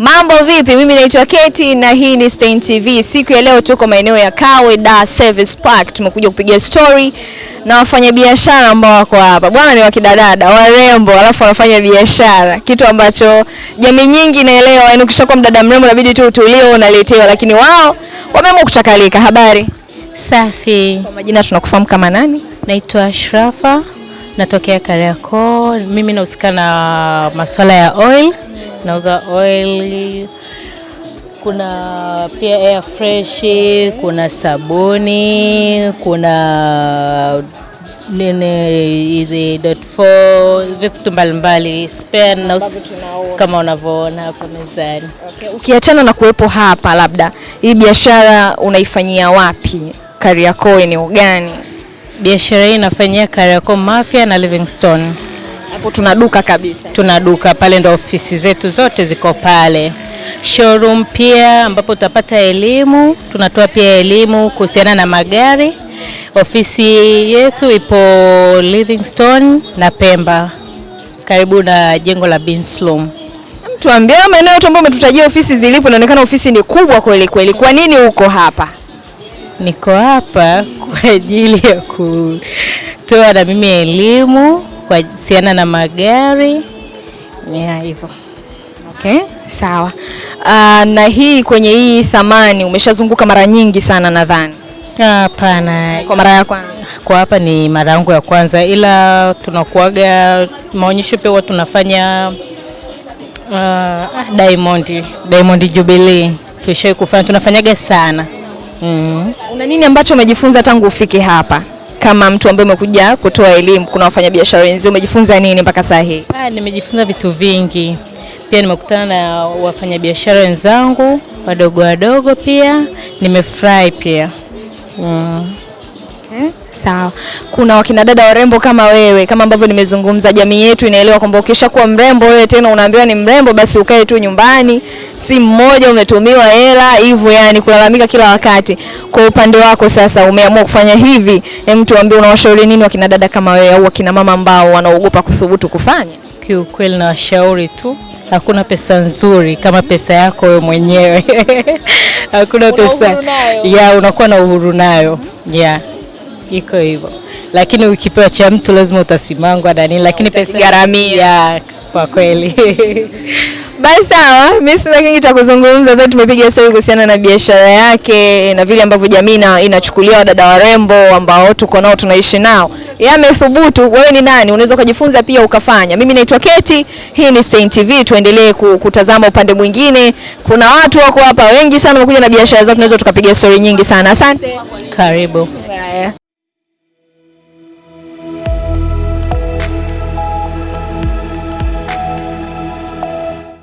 Mambo vipi? Mimi naitwa Keti na hii ni Stein TV. Siku ya leo tuko maeneo ya Kawe Dar Service Park. Tumekuja kupiga story na wafanyabiashara ambao wako hapa. Bwana ni wakidadada, warembo, alafu wanafanya biashara. Kitu ambacho jamii nyingi inaelewa, yaani ukishakuwa mdada mrembo inabidi tu utulie unaletewa, lakini wao wameamua kuchakalika. Habari? Safi, Kwa majina tunakufahamu kama nani? naitwa Ashrafa, natokea Kariakoo. Mimi nahusika na masuala ya oil, nauza oil, kuna pia air fresh, kuna sabuni, kuna nini hizi dot four, vitu mbalimbali spare na kama unavyoona hapo mezani. Ukiachana na kuwepo hapa, labda hii biashara unaifanyia wapi? Kariakoo, eneo gani? Biashara hii inafanyia Kariakoo Mafia na Livingstone. Hapo tuna duka kabisa. tuna duka pale, ndo ofisi zetu zote ziko pale. Showroom pia ambapo utapata elimu, tunatoa pia elimu kuhusiana na magari. Ofisi yetu ipo Livingstone na Pemba, karibu na jengo la Binslum. Tuambie maeneo yote ambayo umetutajia ofisi zilipo, inaonekana ofisi ni kubwa kweli kweli. Kwa nini uko hapa? Niko hapa kwa ajili ya kutoa na mimi elimu kuhusiana na magari ya hivyo. Okay, sawa. Uh, na hii kwenye hii thamani umeshazunguka mara nyingi sana nadhani. Hapana, Kwa mara ya kwanza. kwa hapa ni mara yangu ya kwanza, ila tunakuaga maonyesho pia huwa tunafanya uh, Diamond Diamond Jubilee tushai kufanya, tunafanyaga sana mm. Una nini ambacho umejifunza tangu ufike hapa? Kama mtu ambaye umekuja kutoa elimu, kuna wafanyabiashara wenzio, umejifunza nini mpaka saa hii? Ah, nimejifunza vitu vingi pia, nimekutana na wafanyabiashara wenzangu wadogo wadogo, pia nimefurahi pia mm. Okay, sawa. Kuna wakina dada warembo kama wewe, kama ambavyo nimezungumza, jamii yetu inaelewa kwamba ukishakuwa mrembo wewe tena unaambiwa ni mrembo, basi ukae tu nyumbani, si mmoja umetumiwa hela hivyo, yani kulalamika kila wakati. Kwa upande wako sasa, umeamua kufanya hivi, hem, tuambie unawashauri nini wakina dada kama wewe au wakina mama ambao wanaogopa kuthubutu kufanya? Kiukweli na washauri tu, hakuna pesa nzuri kama pesa yako wewe mwenyewe hakuna pesa ya unakuwa na uhuru nayo ya iko hivyo, lakini ukipewa cha mtu lazima utasimangwa na nini, lakini pesa gharamia kwa kweli Basi sawa, mimi sina kingi cha kuzungumza zaidi. Tumepiga stori kuhusiana na biashara yake na vile ambavyo jamii ina- inachukulia wadada warembo ambao tuko nao tunaishi nao. Yeye amethubutu, wewe ni nani? Unaweza ukajifunza pia ukafanya. Mimi naitwa Keti, hii ni Stein TV. Tuendelee kutazama upande mwingine. Kuna watu wako hapa wengi sana wamekuja na biashara zao, tunaweza tukapiga stori nyingi sana. Asante. karibu.